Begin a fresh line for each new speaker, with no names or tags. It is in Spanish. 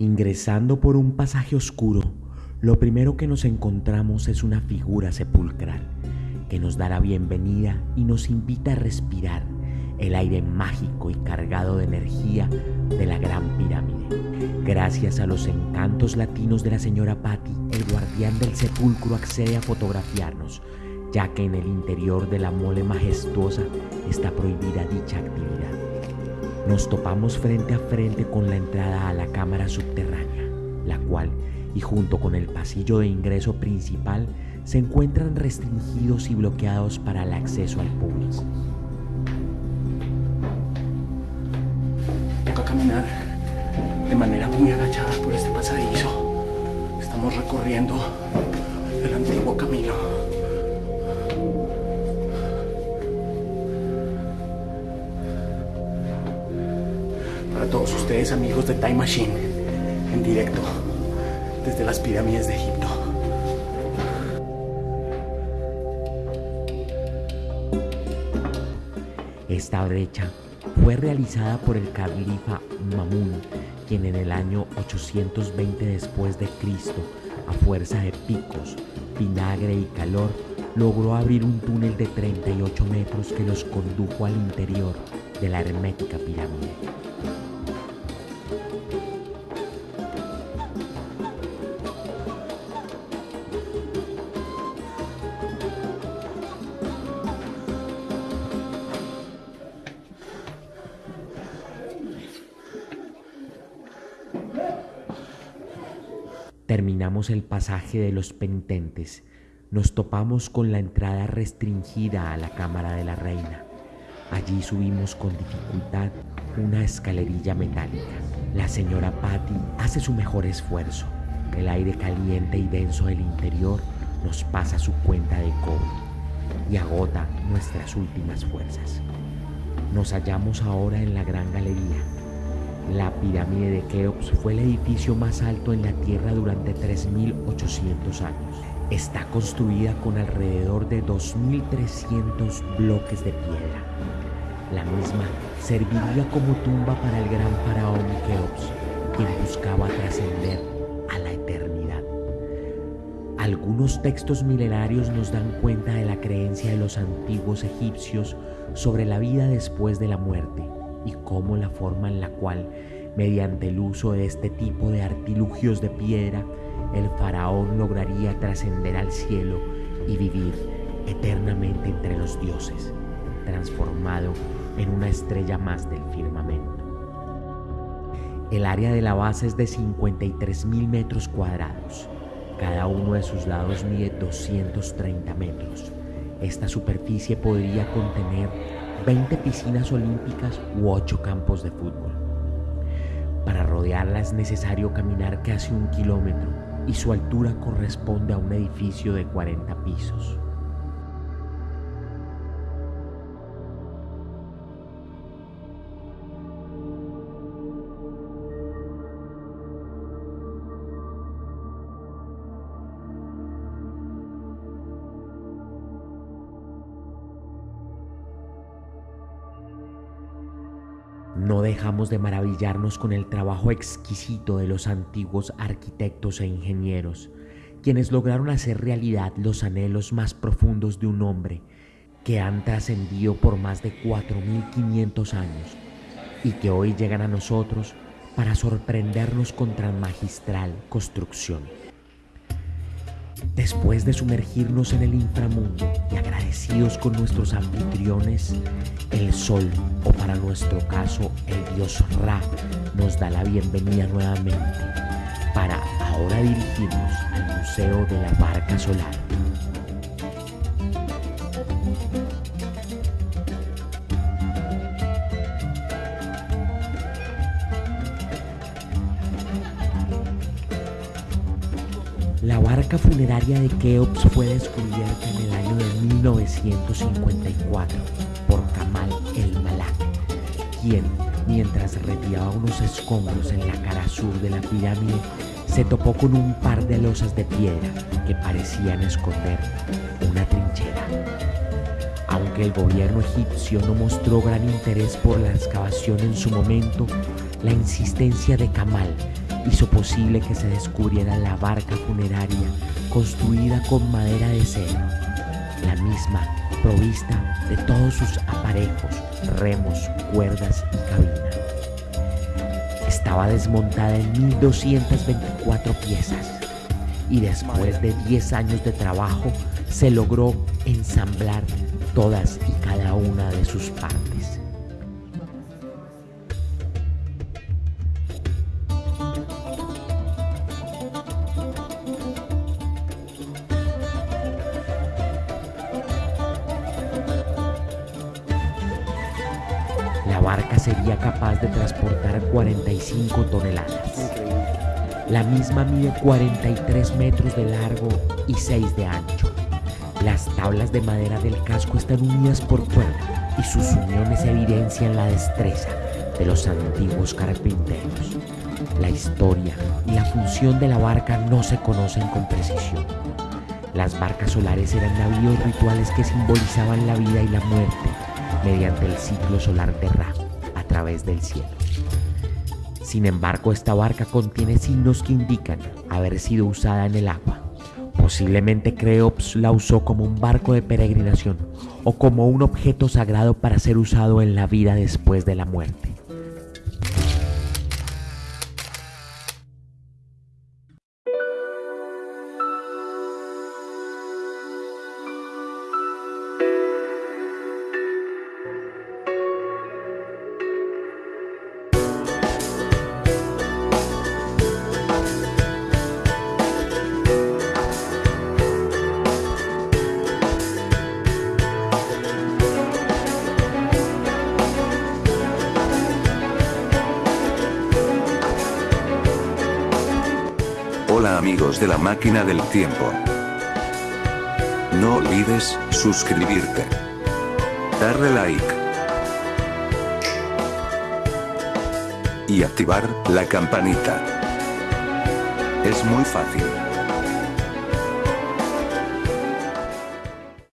Ingresando por un pasaje oscuro, lo primero que nos encontramos es una figura sepulcral que nos da la bienvenida y nos invita a respirar el aire mágico y cargado de energía de la Gran Pirámide. Gracias a los encantos latinos de la señora Patty, el guardián del sepulcro accede a fotografiarnos, ya que en el interior de la mole majestuosa está prohibida dicha actividad. Nos topamos frente a frente con la entrada a la cámara subterránea, la cual, y junto con el pasillo de ingreso principal, se encuentran restringidos y bloqueados para el acceso al público.
Toca caminar de manera muy agachada por este pasadizo. Estamos recorriendo el antiguo camino. Ustedes amigos de Time Machine, en directo desde las pirámides de Egipto.
Esta brecha fue realizada por el califa Mamun, quien en el año 820 después de Cristo, a fuerza de picos, vinagre y calor, logró abrir un túnel de 38 metros que los condujo al interior de la hermética pirámide. Terminamos el pasaje de los penitentes. Nos topamos con la entrada restringida a la cámara de la reina. Allí subimos con dificultad una escalerilla metálica. La señora Patty hace su mejor esfuerzo. El aire caliente y denso del interior nos pasa su cuenta de cobre y agota nuestras últimas fuerzas. Nos hallamos ahora en la gran galería, la pirámide de Keops fue el edificio más alto en la Tierra durante 3.800 años. Está construida con alrededor de 2.300 bloques de piedra. La misma serviría como tumba para el gran faraón Keops, quien buscaba trascender a la eternidad. Algunos textos milenarios nos dan cuenta de la creencia de los antiguos egipcios sobre la vida después de la muerte y cómo la forma en la cual, mediante el uso de este tipo de artilugios de piedra, el faraón lograría trascender al cielo y vivir eternamente entre los dioses, transformado en una estrella más del firmamento. El área de la base es de 53 mil metros cuadrados. Cada uno de sus lados mide 230 metros. Esta superficie podría contener 20 piscinas olímpicas u 8 campos de fútbol. Para rodearla es necesario caminar casi un kilómetro y su altura corresponde a un edificio de 40 pisos. No dejamos de maravillarnos con el trabajo exquisito de los antiguos arquitectos e ingenieros, quienes lograron hacer realidad los anhelos más profundos de un hombre que han trascendido por más de 4.500 años y que hoy llegan a nosotros para sorprendernos con tan magistral construcción. Después de sumergirnos en el inframundo y agradecidos con nuestros anfitriones, el sol, o para nuestro caso el dios Ra, nos da la bienvenida nuevamente para ahora dirigirnos al Museo de la Barca Solar. La barca funeraria de Keops fue descubierta en el año de 1954 por Kamal el Malak, quien, mientras retiraba unos escombros en la cara sur de la pirámide, se topó con un par de losas de piedra que parecían esconder una trinchera. Aunque el gobierno egipcio no mostró gran interés por la excavación en su momento, la insistencia de Kamal hizo posible que se descubriera la barca funeraria construida con madera de cedro, la misma provista de todos sus aparejos, remos, cuerdas y cabina. Estaba desmontada en 1224 piezas y después de 10 años de trabajo se logró ensamblar todas y cada una de sus partes. Barca sería capaz de transportar 45 toneladas. La misma mide 43 metros de largo y 6 de ancho. Las tablas de madera del casco están unidas por cuerda y sus uniones evidencian la destreza de los antiguos carpinteros. La historia y la función de la barca no se conocen con precisión. Las barcas solares eran navíos rituales que simbolizaban la vida y la muerte mediante el ciclo solar de Ra a través del cielo. Sin embargo, esta barca contiene signos que indican haber sido usada en el agua. Posiblemente Creops la usó como un barco de peregrinación o como un objeto sagrado para ser usado en la vida después de la muerte.
Amigos de la máquina del tiempo. No olvides suscribirte. Darle like. Y activar la campanita. Es muy fácil.